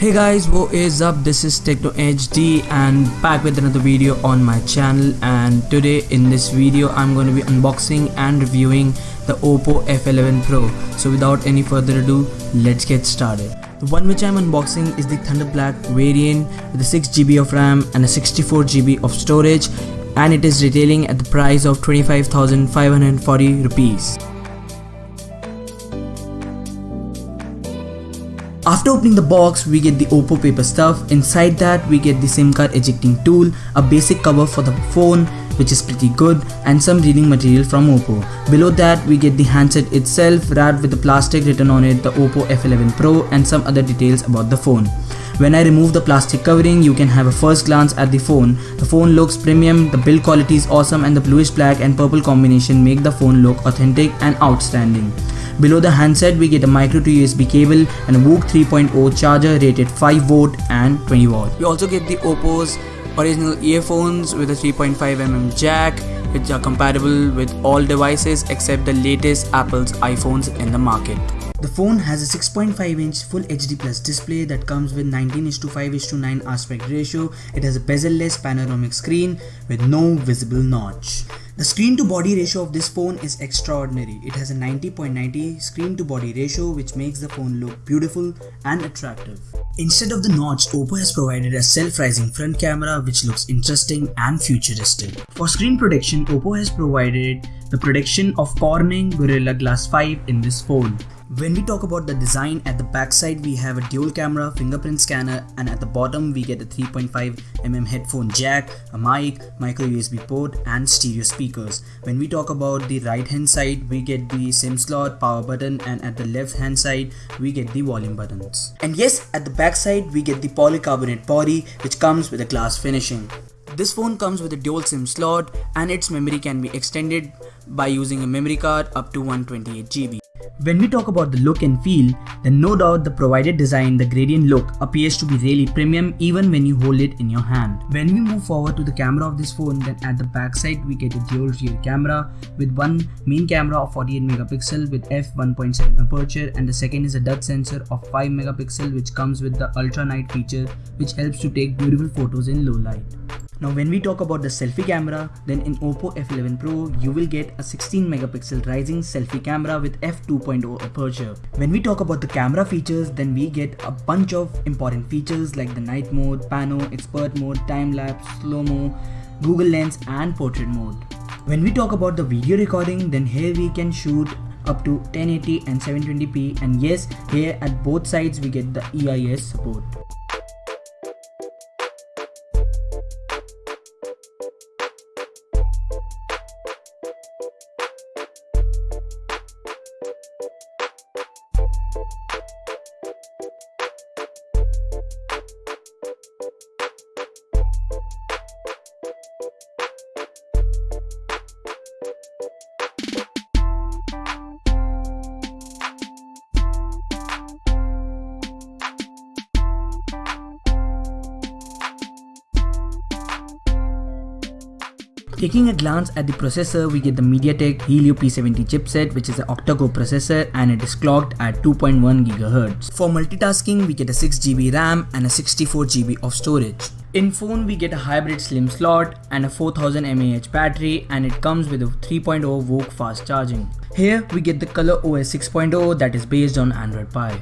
Hey guys, what is up? This is Techno HD and back with another video on my channel and today in this video I'm going to be unboxing and reviewing the Oppo F11 Pro. So without any further ado, let's get started. The one which I'm unboxing is the Thunder Black variant with a 6GB of RAM and a 64GB of storage and it is retailing at the price of 25,540 rupees. After opening the box, we get the Oppo paper stuff. Inside that, we get the SIM card ejecting tool, a basic cover for the phone, which is pretty good, and some reading material from Oppo. Below that, we get the handset itself wrapped with the plastic written on it, the Oppo F11 Pro, and some other details about the phone. When I remove the plastic covering, you can have a first glance at the phone. The phone looks premium, the build quality is awesome and the bluish black and purple combination make the phone look authentic and outstanding. Below the handset we get a micro to USB cable and a VOOC 3.0 charger rated 5V and 20V. We also get the Oppo's original earphones with a 3.5mm jack which are compatible with all devices except the latest Apple's iPhones in the market. The phone has a 6.5 inch Full HD Plus display that comes with 19 to 5 to 9 aspect ratio. It has a bezel-less panoramic screen with no visible notch. The screen to body ratio of this phone is extraordinary. It has a 90.90 screen to body ratio which makes the phone look beautiful and attractive. Instead of the notch, Oppo has provided a self-rising front camera which looks interesting and futuristic. For screen protection, Oppo has provided the protection of Corning Gorilla Glass 5 in this phone. When we talk about the design, at the backside we have a dual camera fingerprint scanner and at the bottom we get a 3.5mm headphone jack, a mic, micro USB port and stereo speakers. When we talk about the right hand side, we get the SIM slot, power button and at the left hand side we get the volume buttons. And yes, at the backside we get the polycarbonate body which comes with a glass finishing. This phone comes with a dual SIM slot and its memory can be extended by using a memory card up to 128GB. When we talk about the look and feel, then no doubt the provided design, the gradient look appears to be really premium even when you hold it in your hand. When we move forward to the camera of this phone, then at the back side we get a dual rear camera with one main camera of 48 megapixel with f1.7 aperture and the second is a depth sensor of 5 megapixel which comes with the ultra night feature which helps to take beautiful photos in low light. Now when we talk about the selfie camera, then in Oppo F11 Pro, you will get a 16 megapixel rising selfie camera with f2.0 aperture. When we talk about the camera features, then we get a bunch of important features like the night mode, pano, expert mode, time lapse, slow-mo, Google Lens and portrait mode. When we talk about the video recording, then here we can shoot up to 1080 and 720p and yes, here at both sides we get the EIS support. Taking a glance at the processor, we get the MediaTek Helio P70 chipset which is an octa-core processor and it is clocked at 2.1 GHz. For multitasking, we get a 6GB RAM and a 64GB of storage. In phone, we get a hybrid SIM slot and a 4000 mAh battery and it comes with a 3.0 VOOC fast charging. Here, we get the Color OS 6.0 that is based on Android Pie.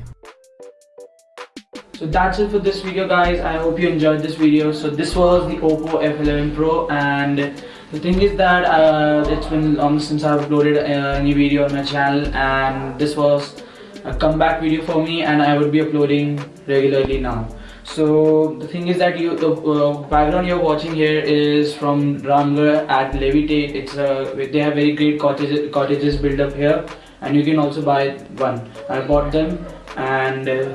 So that's it for this video guys. I hope you enjoyed this video. So this was the Oppo F11 Pro and the thing is that uh, it's been long since I've uploaded a new video on my channel and this was a comeback video for me and I would be uploading regularly now. So the thing is that you the uh, background you're watching here is from Ramgarh at Levitate it's uh, they have very great cottages, cottages built up here and you can also buy one. I bought them and uh,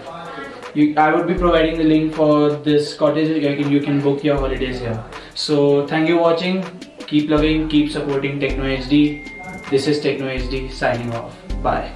you, I would be providing the link for this cottage. You can, you can book your holidays here. So thank you for watching Keep loving, keep supporting Techno HD. This is Techno HD signing off. Bye.